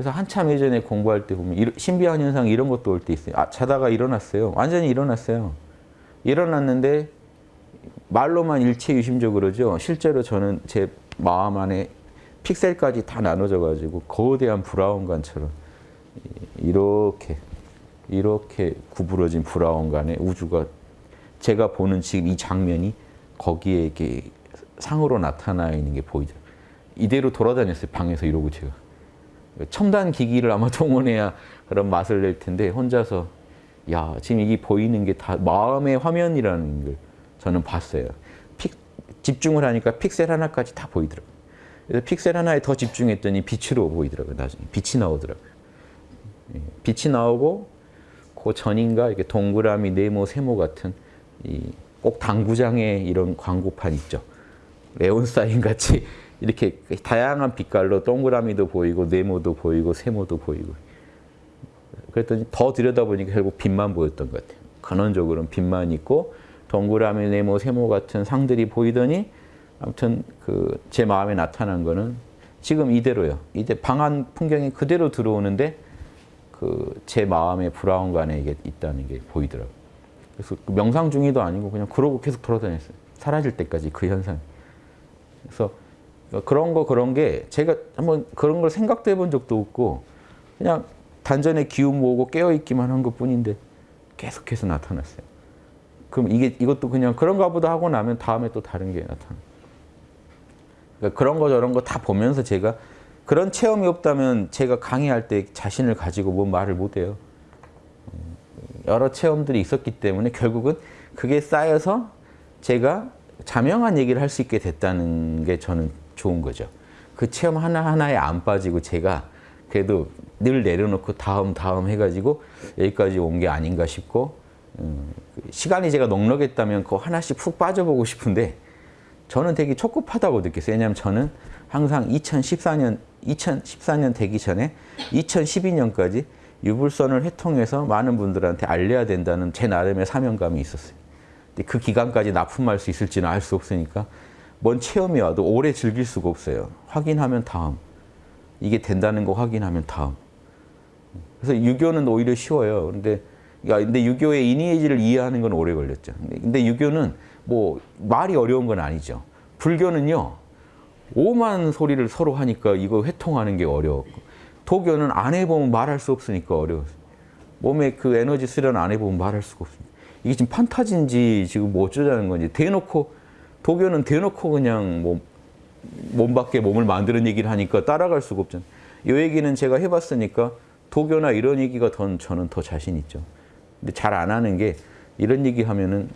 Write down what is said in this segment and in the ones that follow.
그래서 한참 예전에 공부할 때 보면 신비한 현상 이런 것도 올 때 있어요. 아, 자다가 일어났어요. 완전히 일어났어요. 일어났는데 말로만 일체 유심적으로죠. 실제로 저는 제 마음 안에 픽셀까지 다 나눠져 가지고 거대한 브라운관처럼 이렇게 이렇게 구부러진 브라운관에 우주가 제가 보는 지금 이 장면이 거기에 이렇게 상으로 나타나 있는 게 보이더라고요. 이대로 돌아다녔어요. 방에서 이러고 제가. 첨단 기기를 아마 동원해야 그런 맛을 낼 텐데 혼자서 야 지금 이게 보이는 게 다 마음의 화면이라는 걸 저는 봤어요. 픽, 집중을 하니까 픽셀 하나까지 다 보이더라고요. 그래서 픽셀 하나에 더 집중했더니 빛으로 보이더라고요. 나중에 빛이 나오더라고요. 예, 빛이 나오고 그 전인가 이렇게 동그라미, 네모, 세모 같은 이 꼭 당구장에 이런 광고판 있죠. 레온 사인 같이 이렇게 다양한 빛깔로 동그라미도 보이고 네모도 보이고 세모도 보이고 그랬더니 더 들여다보니까 결국 빛만 보였던 것 같아요. 근원적으로는 빛만 있고 동그라미, 네모, 세모 같은 상들이 보이더니 아무튼 그 제 마음에 나타난 거는 지금 이대로요. 이제 방안 풍경이 그대로 들어오는데 그 제 마음의 브라운관에 이게 있다는 게 보이더라고요. 그래서 그 명상 중이도 아니고 그냥 그러고 계속 돌아다녔어요. 사라질 때까지 그 현상. 그래서 그런 거 그런 게 제가 한번 그런 걸 생각도 해본 적도 없고 그냥 단전에 기운 모으고 깨어 있기만 한 것뿐인데 계속해서 나타났어요. 그럼 이게 이것도 그냥 그런가 보다 하고 나면 다음에 또 다른 게 나타나. 그러니까 그런 거 저런 거 다 보면서 제가 그런 체험이 없다면 제가 강의할 때 자신을 가지고 뭔 말을 못 해요. 여러 체험들이 있었기 때문에 결국은 그게 쌓여서 제가 자명한 얘기를 할 수 있게 됐다는 게 저는 좋은 거죠. 그 체험 하나하나에 안 빠지고 제가 그래도 늘 내려놓고 다음 다음 해가지고 여기까지 온 게 아닌가 싶고 음, 시간이 제가 넉넉했다면 그 하나씩 푹 빠져보고 싶은데 저는 되게 촉급하다고 느꼈어요. 왜냐하면 저는 항상 2014년 2014년 되기 전에 2012년까지 유불선을 회통해서 많은 분들한테 알려야 된다는 제 나름의 사명감이 있었어요. 근데 그 기간까지 납품할 수 있을지는 알 수 없으니까 뭔 체험이 와도 오래 즐길 수가 없어요. 확인하면 다음. 이게 된다는 거 확인하면 다음. 그래서 유교는 오히려 쉬워요. 근데 야, 근데 유교의 이니에지를 이해하는 건 오래 걸렸죠. 근데, 유교는 뭐 말이 어려운 건 아니죠. 불교는요. 오만 소리를 서로 하니까 이거 회통하는 게 어려웠고 도교는 안 해보면 말할 수 없으니까 어려웠어요. 몸에 그 에너지 수련 안 해보면 말할 수가 없습니다. 이게 지금 판타지인지 지금 뭐 어쩌자는 건지 대놓고 도교는 대놓고 그냥 뭐 몸 밖에 몸을 만드는 얘기를 하니까 따라갈 수가 없잖아요. 이 얘기는 제가 해봤으니까 도교나 이런 얘기가 더 저는 더 자신 있죠. 근데 잘 안 하는 게 이런 얘기 하면은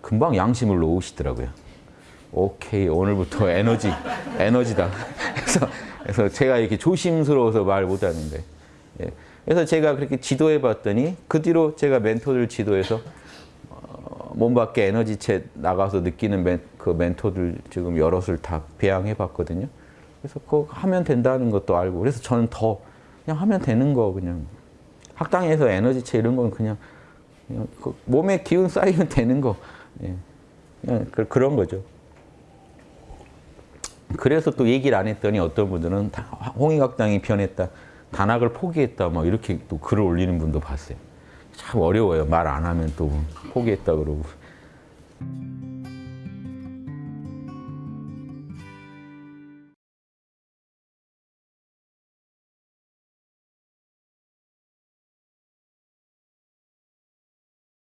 금방 양심을 놓으시더라고요. 오케이 오늘부터 에너지 에너지다. 그래서 그래서 제가 이렇게 조심스러워서 말 못하는데 예. 그래서 제가 그렇게 지도해 봤더니 그 뒤로 제가 멘토들 지도해서 어, 몸 밖에 에너지체 나가서 느끼는 멘, 그 멘토들 지금 여럿을 다 배양해 봤거든요. 그래서 그거 하면 된다는 것도 알고 그래서 저는 더 그냥 하면 되는 거 그냥 학당에서 에너지체 이런 건 그냥, 그냥 그 몸에 기운 쌓이면 되는 거 예. 그냥 그, 그런 거죠. 그래서 또 얘기를 안 했더니 어떤 분들은 다 홍익학당이 변했다. 단학을 포기했다. 뭐 이렇게 또 글을 올리는 분도 봤어요. 참 어려워요. 말 안 하면 또 포기했다 그러고.